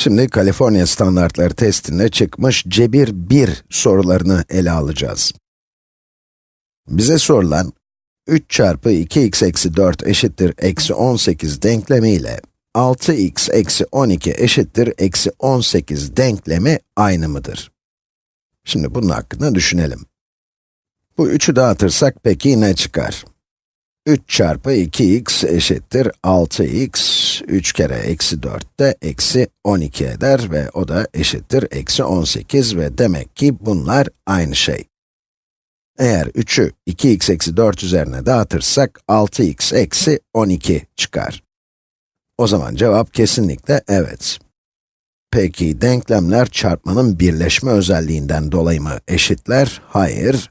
Şimdi Kaliforniya standartları testinde çıkmış cebir 1 sorularını ele alacağız. Bize sorulan 3 çarpı 2x eksi 4 eşittir eksi 18 denklemi ile 6x eksi 12 eşittir eksi 18 denklemi aynı mıdır? Şimdi bunun hakkında düşünelim. Bu 3'ü dağıtırsak peki ne çıkar? 3 çarpı 2x eşittir 6x, 3 kere eksi 4 de eksi 12 eder ve o da eşittir eksi 18 ve demek ki bunlar aynı şey. Eğer 3'ü 2x eksi 4 üzerine dağıtırsak 6x eksi 12 çıkar. O zaman cevap kesinlikle evet. Peki denklemler çarpmanın birleşme özelliğinden dolayı mı eşitler? Hayır.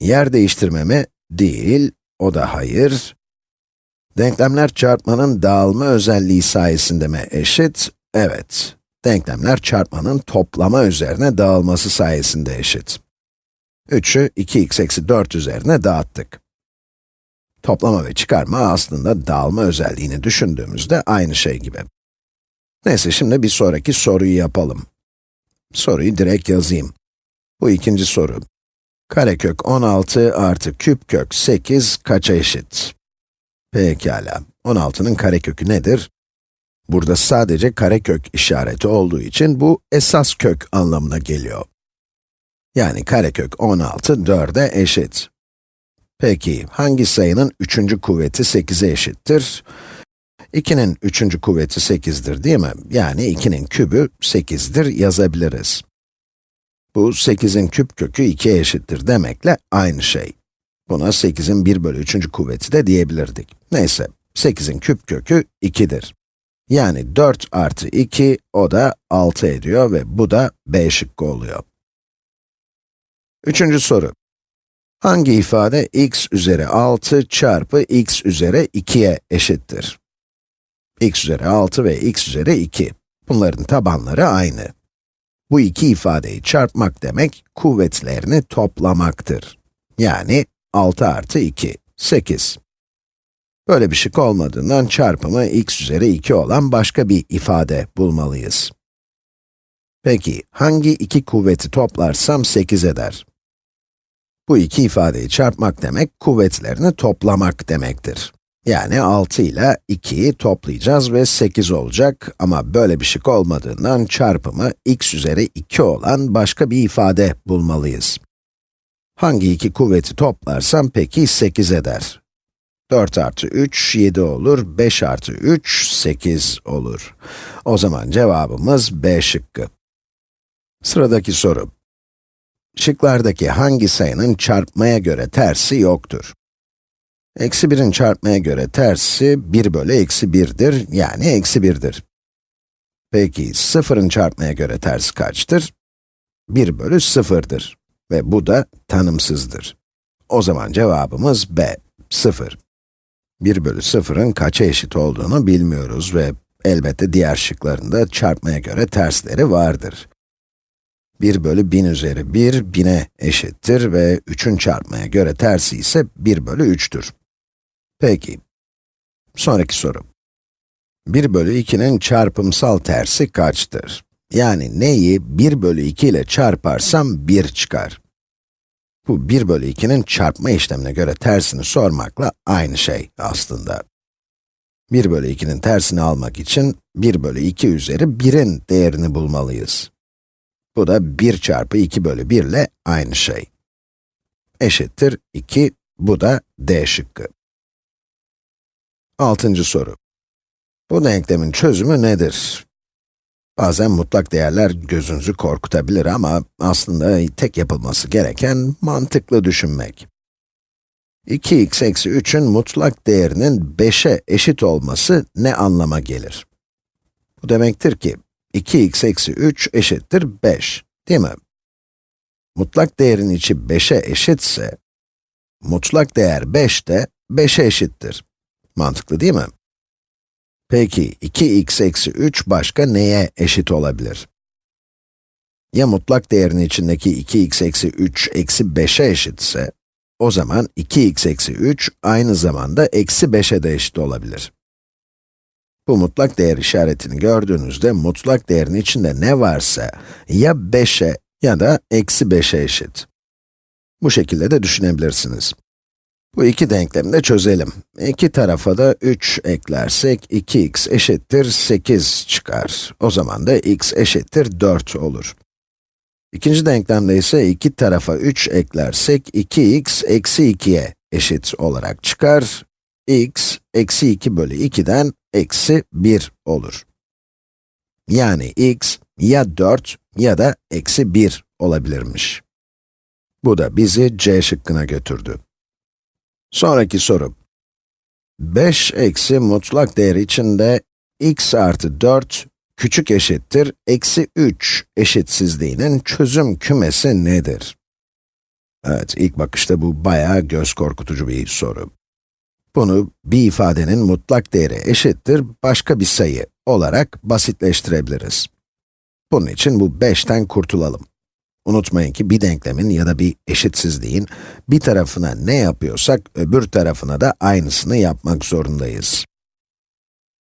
Yer değiştirme mi? Değil. O da hayır. Denklemler çarpmanın dağılma özelliği sayesinde mi eşit? Evet. Denklemler çarpmanın toplama üzerine dağılması sayesinde eşit. 3'ü 2x eksi 4 üzerine dağıttık. Toplama ve çıkarma aslında dağılma özelliğini düşündüğümüzde aynı şey gibi. Neyse şimdi bir sonraki soruyu yapalım. Soruyu direkt yazayım. Bu ikinci soru. Karekök 16 artı küp kök 8 kaça eşit? Pekala. 16'nın karekökü nedir? Burada sadece karekök işareti olduğu için bu esas kök anlamına geliyor. Yani karekök 16 4'e eşit. Peki, hangi sayının üçüncü kuvveti 8'e eşittir? 2'nin üçüncü kuvveti 8'dir değil mi? Yani 2'nin kübü 8'dir yazabiliriz. Bu 8'in küp kökü 2'ye eşittir demekle aynı şey. Buna 8'in 1 bölü 3. kuvveti de diyebilirdik. Neyse, 8'in küp kökü 2'dir. Yani 4 artı 2, o da 6 ediyor ve bu da B şıkkı oluyor. Üçüncü soru. Hangi ifade x üzeri 6 çarpı x üzeri 2'ye eşittir? x üzeri 6 ve x üzeri 2. Bunların tabanları aynı. Bu iki ifadeyi çarpmak demek, kuvvetlerini toplamaktır. Yani 6 artı 2, 8. Böyle bir şık olmadığından çarpımı x üzeri 2 olan başka bir ifade bulmalıyız. Peki, hangi iki kuvveti toplarsam 8 eder? Bu iki ifadeyi çarpmak demek, kuvvetlerini toplamak demektir. Yani 6 ile 2'yi toplayacağız ve 8 olacak ama böyle bir şık olmadığından çarpımı x üzeri 2 olan başka bir ifade bulmalıyız. Hangi iki kuvveti toplarsam peki 8 eder? 4 artı 3, 7 olur, 5 artı 3, 8 olur. O zaman cevabımız B şıkkı. Sıradaki soru. Şıklardaki hangi sayının çarpmaya göre tersi yoktur? Eksi 1'in çarpmaya göre tersi 1 bölü eksi 1'dir, yani eksi 1'dir. Peki, 0'ın çarpmaya göre tersi kaçtır? 1 bölü 0'dır. Ve bu da tanımsızdır. O zaman cevabımız B, 0. 1 bölü 0'ın kaça eşit olduğunu bilmiyoruz ve elbette diğer şıklarında çarpmaya göre tersleri vardır. 1 bölü 1000 üzeri 1, 1000'e eşittir ve 3'ün çarpmaya göre tersi ise 1 bölü 3'tür. Peki. Sonraki soru. 1 bölü 2'nin çarpımsal tersi kaçtır? Yani neyi 1 bölü 2 ile çarparsam 1 çıkar. Bu 1 bölü 2'nin çarpma işlemine göre tersini sormakla aynı şey aslında. 1 bölü 2'nin tersini almak için 1 bölü 2 üzeri 1'in değerini bulmalıyız. Bu da 1 çarpı 2 bölü 1 ile aynı şey. Eşittir 2, bu da D şıkkı. Altıncı soru. Bu denklemin çözümü nedir? Bazen mutlak değerler gözünüzü korkutabilir ama aslında tek yapılması gereken mantıklı düşünmek. 2x eksi 3'ün mutlak değerinin 5'e eşit olması ne anlama gelir? Bu demektir ki, 2x eksi 3 eşittir 5, değil mi? Mutlak değerin içi 5'e eşitse, mutlak değer 5 de 5'e eşittir. Mantıklı değil mi? Peki, 2x eksi 3 başka neye eşit olabilir? Ya mutlak değerin içindeki 2x eksi 3 eksi 5'e eşitse, o zaman 2x eksi 3 aynı zamanda eksi 5'e de eşit olabilir. Bu mutlak değer işaretini gördüğünüzde mutlak değerin içinde ne varsa ya 5'e ya da eksi 5'e eşit. Bu şekilde de düşünebilirsiniz. Bu iki denklemi de çözelim. İki tarafa da 3 eklersek 2x eşittir 8 çıkar. O zaman da x eşittir 4 olur. İkinci denklemde ise iki tarafa 3 eklersek 2x eksi 2'ye eşit olarak çıkar. x eksi 2 bölü 2'den eksi 1 olur. Yani x ya 4 ya da eksi 1 olabilirmiş. Bu da bizi C şıkkına götürdü. Sonraki soru. 5 eksi mutlak değer içinde x artı 4 küçük eşittir eksi 3 eşitsizliğinin çözüm kümesi nedir? Evet, ilk bakışta bu bayağı göz korkutucu bir soru. Bunu bir ifadenin mutlak değeri eşittir başka bir sayı olarak basitleştirebiliriz. Bunun için bu 5'ten kurtulalım. Unutmayın ki bir denklemin ya da bir eşitsizliğin bir tarafına ne yapıyorsak öbür tarafına da aynısını yapmak zorundayız.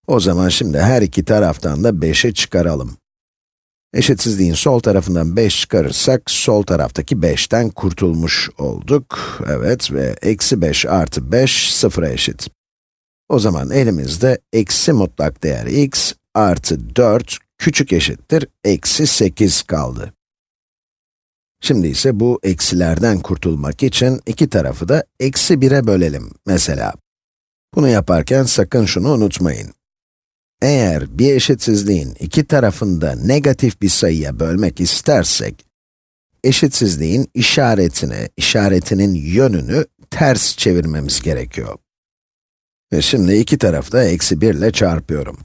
O zaman şimdi her iki taraftan da 5'i çıkaralım. Eşitsizliğin sol tarafından 5 çıkarırsak, sol taraftaki 5'ten kurtulmuş olduk. Evet ve eksi 5 artı 5, sıfıra eşit. O zaman elimizde eksi mutlak değer x artı 4 küçük eşittir eksi 8 kaldı. Şimdi ise bu eksilerden kurtulmak için iki tarafı da eksi 1'e bölelim mesela. Bunu yaparken sakın şunu unutmayın. Eğer bir eşitsizliğin iki tarafını da negatif bir sayıya bölmek istersek, eşitsizliğin işaretini, işaretinin yönünü ters çevirmemiz gerekiyor. Ve şimdi iki tarafı da eksi 1 ile çarpıyorum.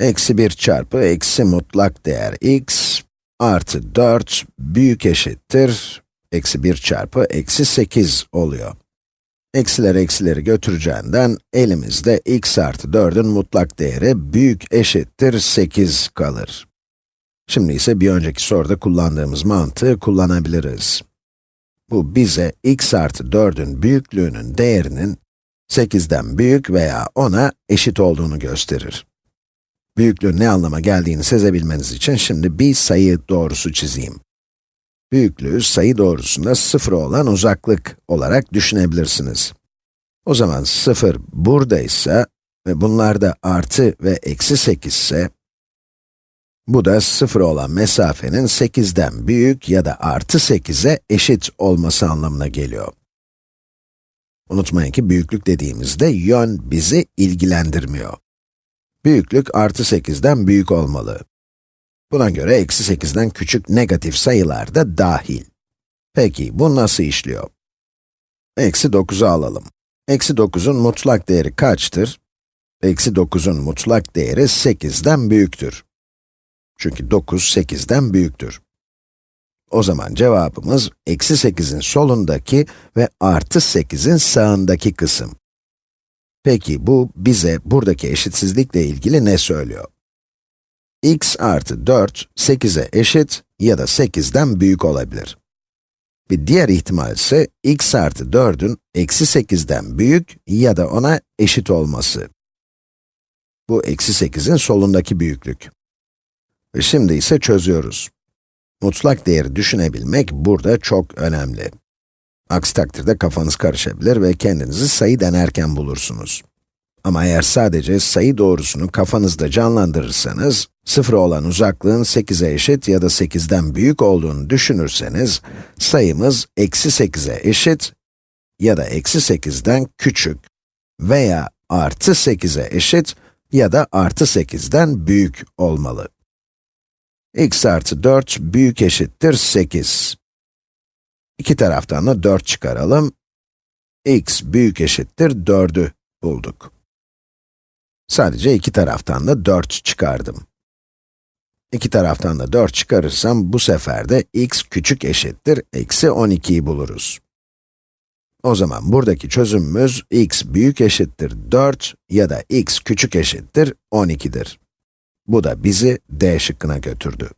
Eksi 1 çarpı eksi mutlak değer x artı 4 büyük eşittir, eksi 1 çarpı eksi 8 oluyor. Eksiler eksileri götüreceğinden elimizde x artı 4'ün mutlak değeri büyük eşittir 8 kalır. Şimdi ise bir önceki soruda kullandığımız mantığı kullanabiliriz. Bu bize x artı 4'ün büyüklüğünün değerinin 8'den büyük veya 10'a eşit olduğunu gösterir. Büyüklüğün ne anlama geldiğini sezebilmeniz için şimdi bir sayı doğrusu çizeyim. Büyüklüğü sayı doğrusunda 0 olan uzaklık olarak düşünebilirsiniz. O zaman 0 buradaysa ve bunlar da artı ve eksi 8 ise, bu da 0 olan mesafenin 8'den büyük ya da artı 8'e eşit olması anlamına geliyor. Unutmayın ki büyüklük dediğimizde yön bizi ilgilendirmiyor. Büyüklük artı 8'den büyük olmalı. Buna göre eksi 8'den küçük negatif sayılar da dahil. Peki, bu nasıl işliyor? Eksi 9'u alalım. Eksi 9'un mutlak değeri kaçtır? Eksi 9'un mutlak değeri 8'den büyüktür. Çünkü 9, 8'den büyüktür. O zaman cevabımız, eksi 8'in solundaki ve artı 8'in sağındaki kısım. Peki bu bize buradaki eşitsizlikle ilgili ne söylüyor? x artı 4, 8'e eşit ya da 8'den büyük olabilir. Bir diğer ihtimal ise x artı 4'ün eksi 8'den büyük ya da ona eşit olması. Bu eksi 8'in solundaki büyüklük. Şimdi ise çözüyoruz. Mutlak değeri düşünebilmek burada çok önemli. Aksi takdirde kafanız karışabilir ve kendinizi sayı denerken bulursunuz. Ama eğer sadece sayı doğrusunu kafanızda canlandırırsanız, 0 olan uzaklığın 8'e eşit ya da 8'den büyük olduğunu düşünürseniz, sayımız eksi 8'e eşit ya da eksi 8'den küçük veya artı 8'e eşit ya da artı 8'den büyük olmalı. x artı 4 büyük eşittir 8. İki taraftan da 4 çıkaralım. x büyük eşittir 4'ü bulduk. Sadece iki taraftan da 4 çıkardım. İki taraftan da 4 çıkarırsam bu sefer de x küçük eşittir eksi 12'yi buluruz. O zaman buradaki çözümümüz x büyük eşittir 4 ya da x küçük eşittir 12'dir. Bu da bizi D şıkkına götürdü.